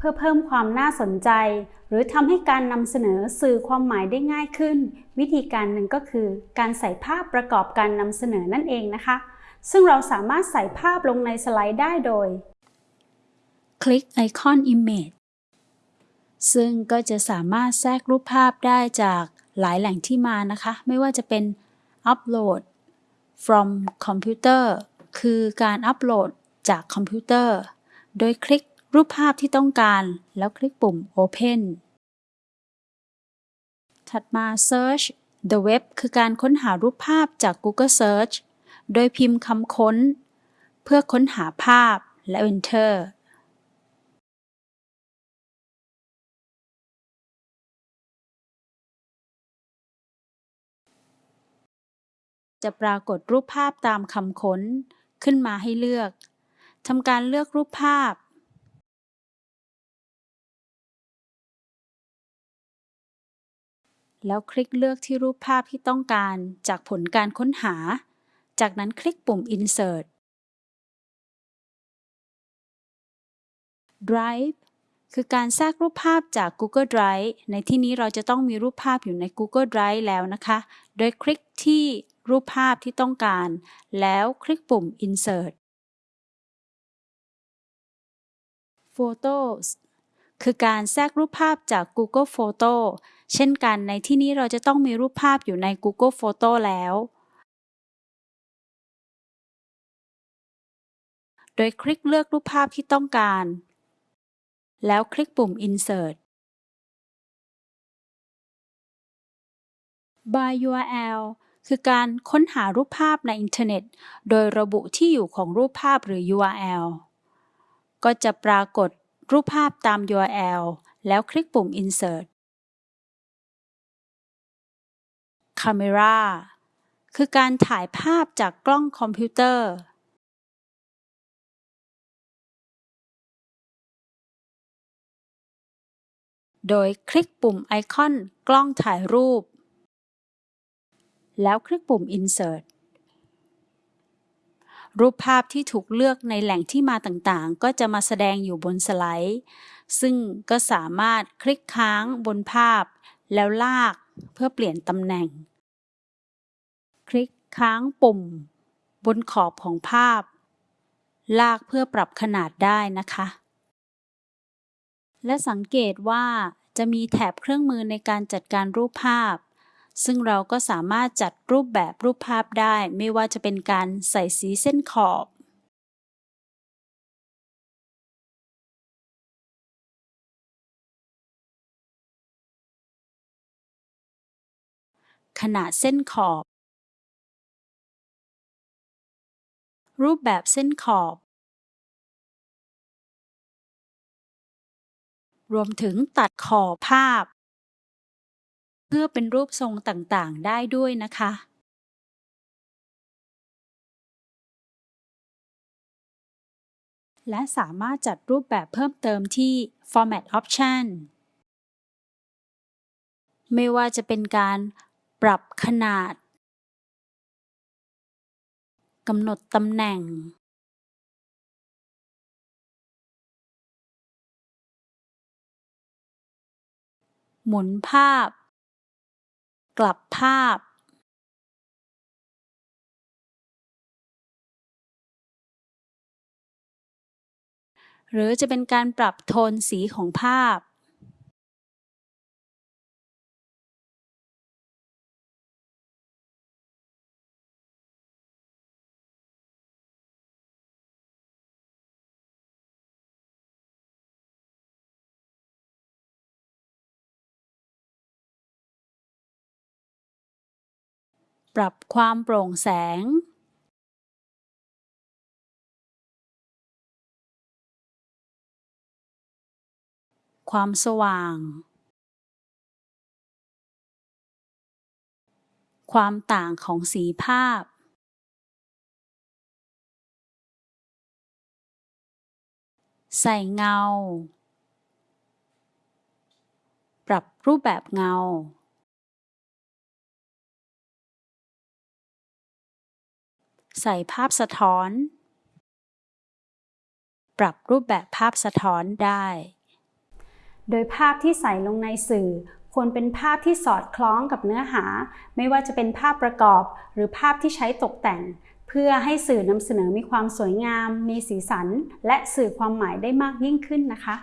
พื่อเพิ่มความน่าสนใจ หรือทำให้การนำเสนอสื่อความหมายได้ง่ายขึ้น วิธีการหนึ่งก็คือ การใส่ภาพประกอบการนำเสนอนั่นเองนะคะ ซึ่งเราสามารถใส่ภาพลงในสไลด์ได้โดย คลิกไอคอน Image ซึ่งก็จะสามารถแทรกรูปภาพได้จากหลายแหล่งที่มานะคะ ไม่ว่าจะเป็น Upload from computer คือการอัปโหลดจากคอมพิวเตอร์ โดยคลิก รูปภาพที่ต้องการ แล้วคลิกปุ่ม Open ถัดมา Search the web คือการค้นหารูปภาพจาก Google Search โดยพิมพ์คำค้น เพื่อค้นหาภาพและ Enter จะปรากฏรูปภาพตามคำค้นขึ้นมาให้เลือก ทำการเลือกรูปภาพ แล้วคลิกเลือกที่รูปภาพที่ต้องการจากผลการค้นหา จากนั้นคลิกปุ่ม Insert Drive คือการแทรกรูปภาพจาก Google Drive ในที่นี้เราจะต้องมีรูปภาพอยู่ใน Google Drive แล้วนะคะ โดยคลิกที่รูปภาพที่ต้องการ แล้วคลิกปุ่ม Insert Photos คือการแทรกรูปภาพจาก Google Photo เช่นกันในที่นี้เราจะต้องมีรูปภาพอยู่ใน Google Photo แล้ว โดยคลิกเลือกรูปภาพที่ต้องการ แล้วคลิกปุ่ม Insert by URL คือการค้นหารูปภาพในอินเทอร์เน็ต โดยระบุที่อยู่ของรูปภาพหรือ URL ก็จะปรากฏ รูปภาพตาม URL แล้วคลิกปุ่ม Insert Camera คือการถ่ายภาพจากกล้องคอมพิวเตอร์ โดยคลิกปุ่มไอคอนกล้องถ่ายรูป แล้วคลิกปุ่ม Insert รูปภาพที่ถูกเลือกในแหล่งที่มาต่างๆ ก็จะมาแสดงอยู่บนสไลด์ ซึ่งก็สามารถคลิกค้างบนภาพ แล้วลากเพื่อเปลี่ยนตำแหน่ง คลิกค้างปุ่ม บนขอบของภาพ ลากเพื่อปรับขนาดได้นะคะ และสังเกตว่าจะมีแถบเครื่องมือในการจัดการรูปภาพ ซึ่งเราก็สามารถจัดรูปแบบรูปภาพได้ ไม่ว่าจะเป็นการใส่สีเส้นขอบ ขนาดเส้นขอบ รูปแบบเส้นขอบ รวมถึงตัดขอบภาพ เพื่อเป็นรูปทรงต่างๆ ได้ด้วยนะคะและสามารถจัดรูปแบบเพิ่มเติมที่ Format Option ไม่ว่าจะเป็นการปรับขนาด กำหนดตำแหน่ง หมุนภาพ กลับภาพหรือจะเป็นการปรับโทนสีของภาพ ปรับความโปร่งแสงความสว่าง ความต่างของสีภาพ ใส่เงา ปรับรูปแบบเงา ใส่ภาพสะท้อน ปรับรูปแบบภาพสะท้อนได้ โดยภาพที่ใส่ลงในสื่อ ควรเป็นภาพที่สอดคล้องกับเนื้อหา ไม่ว่าจะเป็นภาพประกอบ หรือภาพที่ใช้ตกแต่ง เพื่อให้สื่อนำเสนอมีความสวยงาม มีสีสัน และสื่อความหมายได้มากยิ่งขึ้นนะคะ